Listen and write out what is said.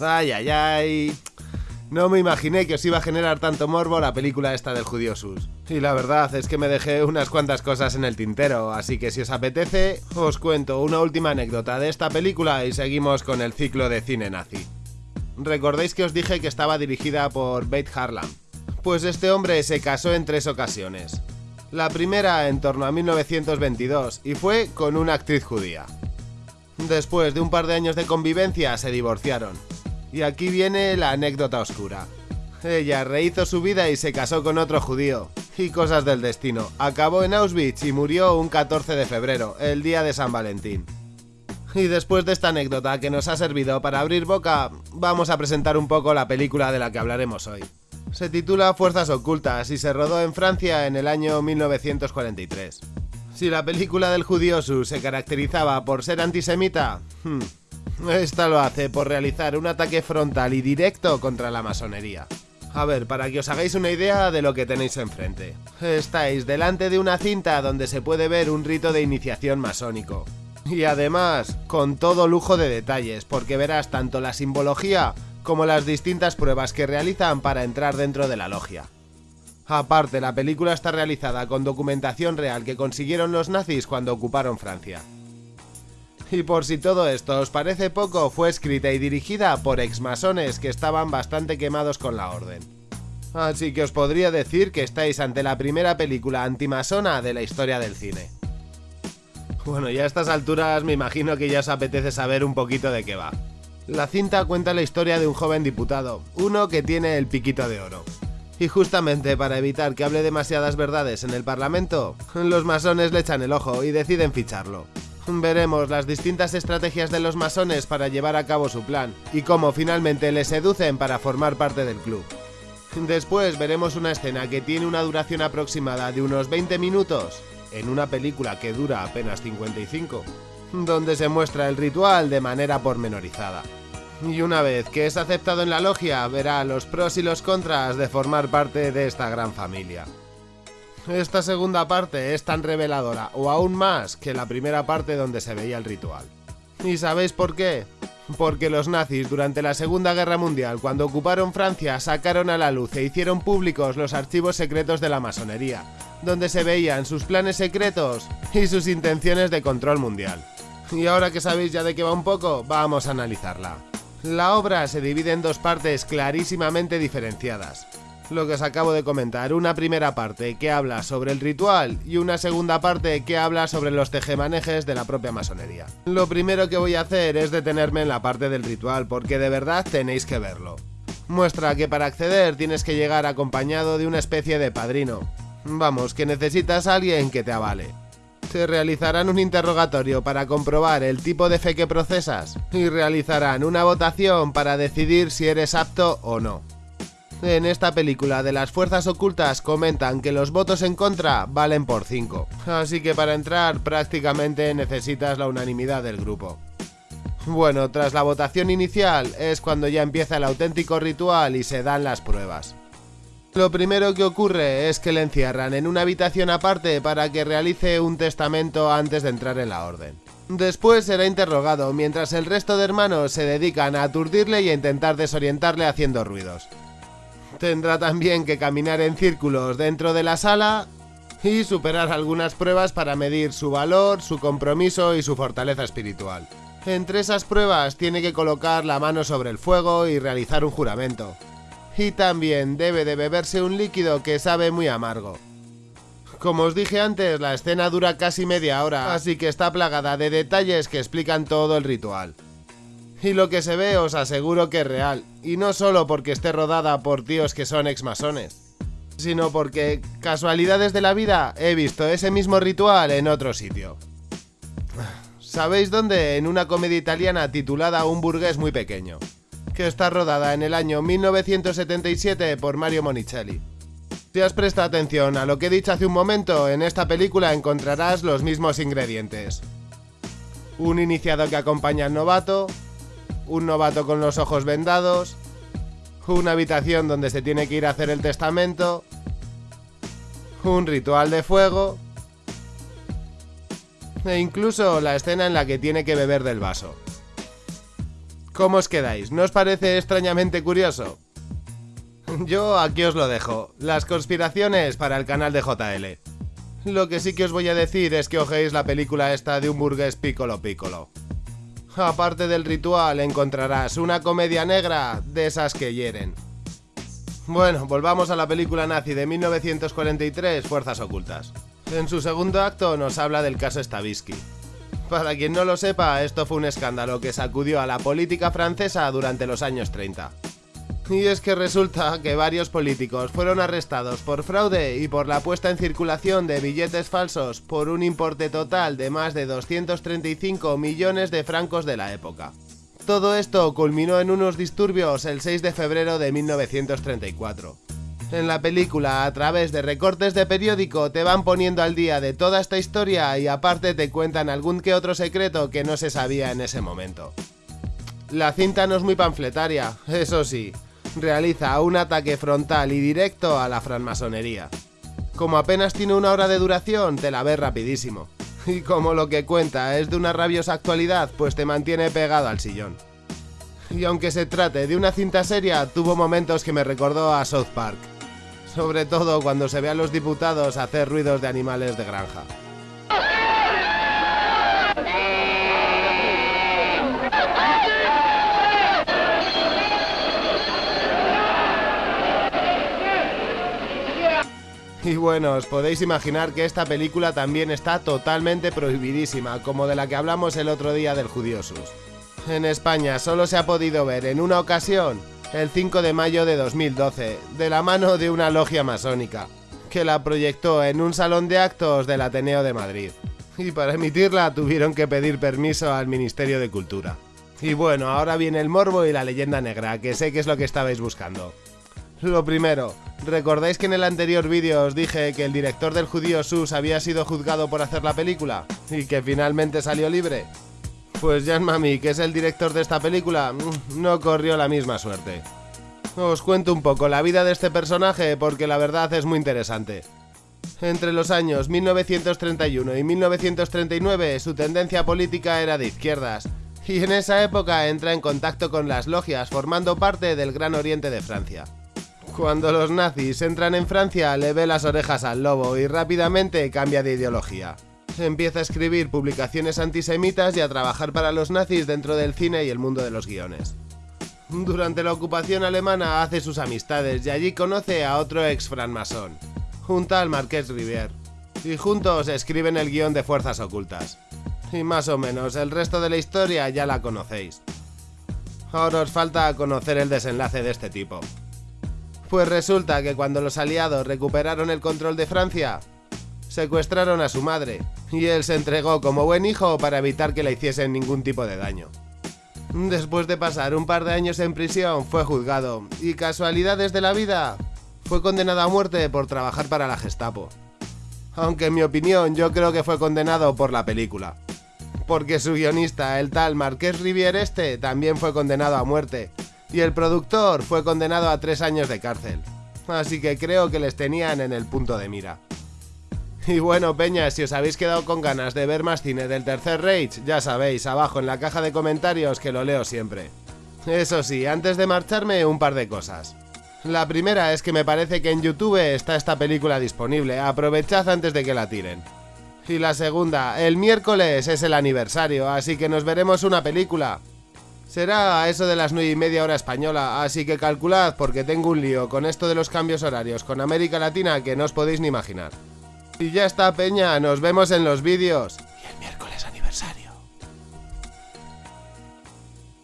Ay, ay, ay. No me imaginé que os iba a generar tanto morbo la película esta del judío sus. Y la verdad es que me dejé unas cuantas cosas en el tintero, así que si os apetece, os cuento una última anécdota de esta película y seguimos con el ciclo de cine nazi. Recordéis que os dije que estaba dirigida por Beit Harlan. Pues este hombre se casó en tres ocasiones. La primera en torno a 1922 y fue con una actriz judía. Después de un par de años de convivencia se divorciaron. Y aquí viene la anécdota oscura. Ella rehizo su vida y se casó con otro judío. Y cosas del destino. Acabó en Auschwitz y murió un 14 de febrero, el día de San Valentín. Y después de esta anécdota que nos ha servido para abrir boca, vamos a presentar un poco la película de la que hablaremos hoy. Se titula Fuerzas Ocultas y se rodó en Francia en el año 1943. Si la película del judío Su se caracterizaba por ser antisemita, hmm, esta lo hace por realizar un ataque frontal y directo contra la masonería. A ver, para que os hagáis una idea de lo que tenéis enfrente. Estáis delante de una cinta donde se puede ver un rito de iniciación masónico. Y además, con todo lujo de detalles, porque verás tanto la simbología como las distintas pruebas que realizan para entrar dentro de la logia. Aparte, la película está realizada con documentación real que consiguieron los nazis cuando ocuparon Francia. Y por si todo esto os parece poco, fue escrita y dirigida por exmasones que estaban bastante quemados con la orden. Así que os podría decir que estáis ante la primera película antimasona de la historia del cine. Bueno, ya a estas alturas me imagino que ya os apetece saber un poquito de qué va. La cinta cuenta la historia de un joven diputado, uno que tiene el piquito de oro. Y justamente para evitar que hable demasiadas verdades en el Parlamento, los masones le echan el ojo y deciden ficharlo. Veremos las distintas estrategias de los masones para llevar a cabo su plan y cómo finalmente le seducen para formar parte del club. Después veremos una escena que tiene una duración aproximada de unos 20 minutos, en una película que dura apenas 55, donde se muestra el ritual de manera pormenorizada. Y una vez que es aceptado en la logia, verá los pros y los contras de formar parte de esta gran familia. Esta segunda parte es tan reveladora, o aún más, que la primera parte donde se veía el ritual. ¿Y sabéis por qué? Porque los nazis durante la Segunda Guerra Mundial, cuando ocuparon Francia, sacaron a la luz e hicieron públicos los archivos secretos de la masonería, donde se veían sus planes secretos y sus intenciones de control mundial. Y ahora que sabéis ya de qué va un poco, vamos a analizarla. La obra se divide en dos partes clarísimamente diferenciadas lo que os acabo de comentar, una primera parte que habla sobre el ritual y una segunda parte que habla sobre los tejemanejes de la propia masonería. Lo primero que voy a hacer es detenerme en la parte del ritual porque de verdad tenéis que verlo. Muestra que para acceder tienes que llegar acompañado de una especie de padrino. Vamos, que necesitas a alguien que te avale. Se realizarán un interrogatorio para comprobar el tipo de fe que procesas y realizarán una votación para decidir si eres apto o no. En esta película de las fuerzas ocultas comentan que los votos en contra valen por 5, así que para entrar prácticamente necesitas la unanimidad del grupo. Bueno, tras la votación inicial es cuando ya empieza el auténtico ritual y se dan las pruebas. Lo primero que ocurre es que le encierran en una habitación aparte para que realice un testamento antes de entrar en la orden. Después será interrogado mientras el resto de hermanos se dedican a aturdirle y a intentar desorientarle haciendo ruidos. Tendrá también que caminar en círculos dentro de la sala y superar algunas pruebas para medir su valor, su compromiso y su fortaleza espiritual. Entre esas pruebas tiene que colocar la mano sobre el fuego y realizar un juramento. Y también debe de beberse un líquido que sabe muy amargo. Como os dije antes, la escena dura casi media hora, así que está plagada de detalles que explican todo el ritual. Y lo que se ve os aseguro que es real, y no solo porque esté rodada por tíos que son exmasones, sino porque, casualidades de la vida, he visto ese mismo ritual en otro sitio. ¿Sabéis dónde? En una comedia italiana titulada Un burgués muy pequeño, que está rodada en el año 1977 por Mario Monicelli. Si has prestado atención a lo que he dicho hace un momento, en esta película encontrarás los mismos ingredientes. Un iniciado que acompaña al novato, un novato con los ojos vendados, una habitación donde se tiene que ir a hacer el testamento, un ritual de fuego e incluso la escena en la que tiene que beber del vaso. ¿Cómo os quedáis? ¿No os parece extrañamente curioso? Yo aquí os lo dejo. Las conspiraciones para el canal de JL. Lo que sí que os voy a decir es que ojéis la película esta de un burgués Piccolo Piccolo. Aparte del ritual encontrarás una comedia negra de esas que hieren. Bueno, volvamos a la película nazi de 1943, Fuerzas Ocultas. En su segundo acto nos habla del caso Stavisky. Para quien no lo sepa, esto fue un escándalo que sacudió a la política francesa durante los años 30. Y es que resulta que varios políticos fueron arrestados por fraude y por la puesta en circulación de billetes falsos por un importe total de más de 235 millones de francos de la época. Todo esto culminó en unos disturbios el 6 de febrero de 1934. En la película, a través de recortes de periódico, te van poniendo al día de toda esta historia y aparte te cuentan algún que otro secreto que no se sabía en ese momento. La cinta no es muy panfletaria, eso sí, realiza un ataque frontal y directo a la francmasonería. Como apenas tiene una hora de duración, te la ves rapidísimo. Y como lo que cuenta es de una rabiosa actualidad, pues te mantiene pegado al sillón. Y aunque se trate de una cinta seria, tuvo momentos que me recordó a South Park. Sobre todo cuando se ve a los diputados hacer ruidos de animales de granja. Y bueno, os podéis imaginar que esta película también está totalmente prohibidísima, como de la que hablamos el otro día del Judiosus. En España solo se ha podido ver en una ocasión, el 5 de mayo de 2012, de la mano de una logia masónica, que la proyectó en un salón de actos del Ateneo de Madrid. Y para emitirla tuvieron que pedir permiso al Ministerio de Cultura. Y bueno, ahora viene el morbo y la leyenda negra, que sé que es lo que estabais buscando. Lo primero, ¿recordáis que en el anterior vídeo os dije que el director del judío Sus había sido juzgado por hacer la película? ¿Y que finalmente salió libre? Pues Jan Mami, que es el director de esta película, mm, no corrió la misma suerte. Os cuento un poco la vida de este personaje porque la verdad es muy interesante. Entre los años 1931 y 1939 su tendencia política era de izquierdas, y en esa época entra en contacto con las logias formando parte del Gran Oriente de Francia. Cuando los nazis entran en Francia, le ve las orejas al lobo y rápidamente cambia de ideología. Empieza a escribir publicaciones antisemitas y a trabajar para los nazis dentro del cine y el mundo de los guiones. Durante la ocupación alemana hace sus amistades y allí conoce a otro ex francmasón, un tal Marqués Rivière, y juntos escriben el guion de Fuerzas Ocultas. Y más o menos el resto de la historia ya la conocéis. Ahora os falta conocer el desenlace de este tipo. Pues resulta que cuando los aliados recuperaron el control de Francia, secuestraron a su madre, y él se entregó como buen hijo para evitar que le hiciesen ningún tipo de daño. Después de pasar un par de años en prisión, fue juzgado, y casualidades de la vida, fue condenado a muerte por trabajar para la Gestapo. Aunque en mi opinión yo creo que fue condenado por la película. Porque su guionista, el tal Marqués Rivière este, también fue condenado a muerte, y el productor fue condenado a tres años de cárcel. Así que creo que les tenían en el punto de mira. Y bueno, Peña, si os habéis quedado con ganas de ver más cine del Tercer Rage, ya sabéis, abajo en la caja de comentarios que lo leo siempre. Eso sí, antes de marcharme, un par de cosas. La primera es que me parece que en YouTube está esta película disponible, aprovechad antes de que la tiren. Y la segunda, el miércoles es el aniversario, así que nos veremos una película. Será a eso de las 9 y media hora española, así que calculad porque tengo un lío con esto de los cambios horarios con América Latina que no os podéis ni imaginar. Y ya está, Peña, nos vemos en los vídeos.